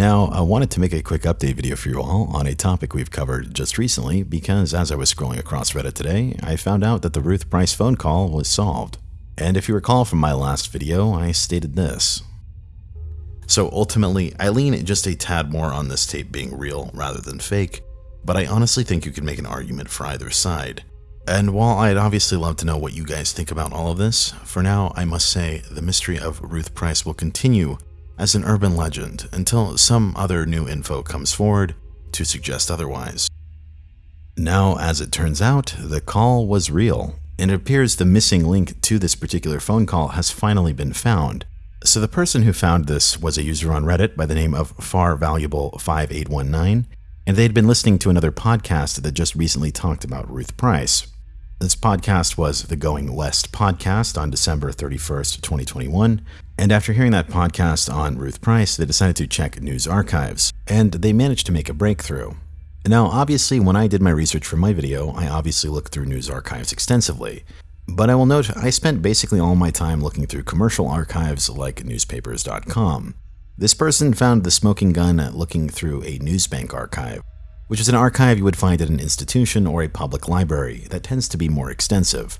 Now, I wanted to make a quick update video for you all on a topic we've covered just recently because as I was scrolling across Reddit today, I found out that the Ruth Price phone call was solved. And if you recall from my last video, I stated this. So ultimately, I lean just a tad more on this tape being real rather than fake, but I honestly think you could make an argument for either side. And while I'd obviously love to know what you guys think about all of this, for now I must say the mystery of Ruth Price will continue as an urban legend until some other new info comes forward to suggest otherwise. Now, as it turns out, the call was real, and it appears the missing link to this particular phone call has finally been found. So the person who found this was a user on Reddit by the name of FarValuable5819, and they'd been listening to another podcast that just recently talked about Ruth Price. This podcast was the Going West podcast on December 31st, 2021. And after hearing that podcast on Ruth Price, they decided to check news archives, and they managed to make a breakthrough. Now, obviously, when I did my research for my video, I obviously looked through news archives extensively. But I will note I spent basically all my time looking through commercial archives like newspapers.com. This person found the smoking gun looking through a newsbank archive, which is an archive you would find at an institution or a public library that tends to be more extensive.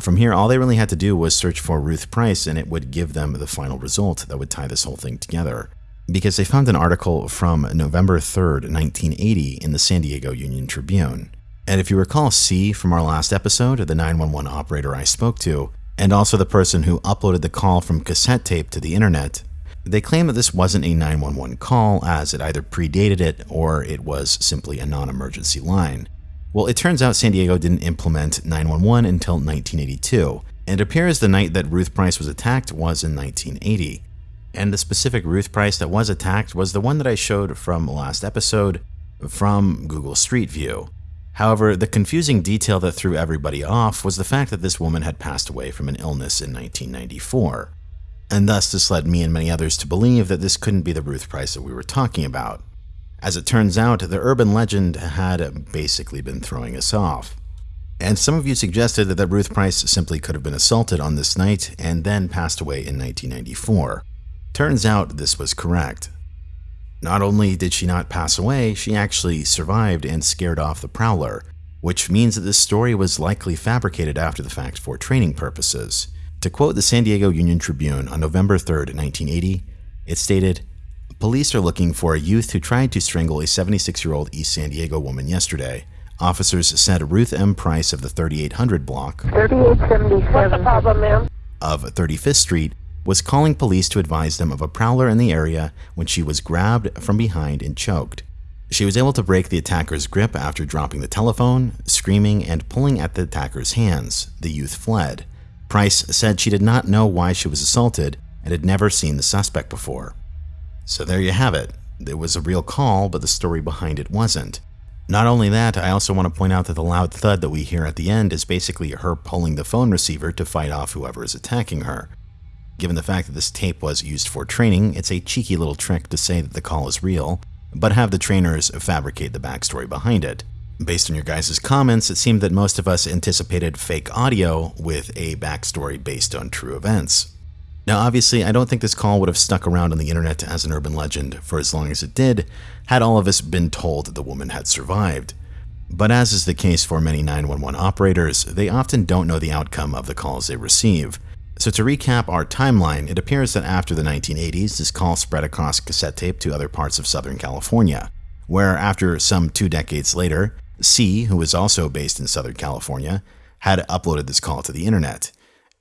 From here, all they really had to do was search for Ruth Price and it would give them the final result that would tie this whole thing together. Because they found an article from November 3rd, 1980 in the San Diego Union Tribune. And if you recall C from our last episode, the 911 operator I spoke to, and also the person who uploaded the call from cassette tape to the internet, they claim that this wasn't a 911 call as it either predated it or it was simply a non-emergency line. Well, it turns out San Diego didn't implement 911 until 1982, and it appears the night that Ruth Price was attacked was in 1980. And the specific Ruth Price that was attacked was the one that I showed from last episode from Google Street View. However, the confusing detail that threw everybody off was the fact that this woman had passed away from an illness in 1994 and thus this led me and many others to believe that this couldn't be the Ruth Price that we were talking about. As it turns out, the urban legend had basically been throwing us off. And some of you suggested that, Ruth Price simply could have been assaulted on this night and then passed away in 1994. Turns out this was correct. Not only did she not pass away, she actually survived and scared off the Prowler, which means that this story was likely fabricated after the fact for training purposes. To quote the San Diego Union Tribune on November 3, 1980, it stated, Police are looking for a youth who tried to strangle a 76 year old East San Diego woman yesterday. Officers said Ruth M. Price of the 3800 block 3877 problem, of 35th Street was calling police to advise them of a prowler in the area when she was grabbed from behind and choked. She was able to break the attacker's grip after dropping the telephone, screaming, and pulling at the attacker's hands. The youth fled. Price said she did not know why she was assaulted and had never seen the suspect before. So there you have it. It was a real call, but the story behind it wasn't. Not only that, I also want to point out that the loud thud that we hear at the end is basically her pulling the phone receiver to fight off whoever is attacking her. Given the fact that this tape was used for training, it's a cheeky little trick to say that the call is real, but have the trainers fabricate the backstory behind it. Based on your guys' comments, it seemed that most of us anticipated fake audio with a backstory based on true events. Now, obviously, I don't think this call would have stuck around on the internet as an urban legend for as long as it did, had all of us been told that the woman had survived. But as is the case for many 911 operators, they often don't know the outcome of the calls they receive. So to recap our timeline, it appears that after the 1980s, this call spread across cassette tape to other parts of Southern California, where after some two decades later, C, who was also based in Southern California, had uploaded this call to the internet,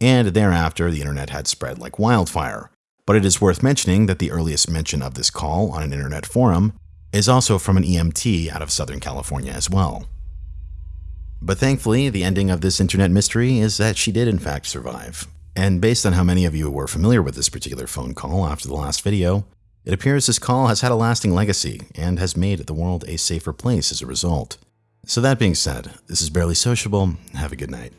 and thereafter the internet had spread like wildfire. But it is worth mentioning that the earliest mention of this call on an internet forum is also from an EMT out of Southern California as well. But thankfully, the ending of this internet mystery is that she did in fact survive. And based on how many of you were familiar with this particular phone call after the last video, it appears this call has had a lasting legacy and has made the world a safer place as a result. So that being said, this is Barely Sociable. Have a good night.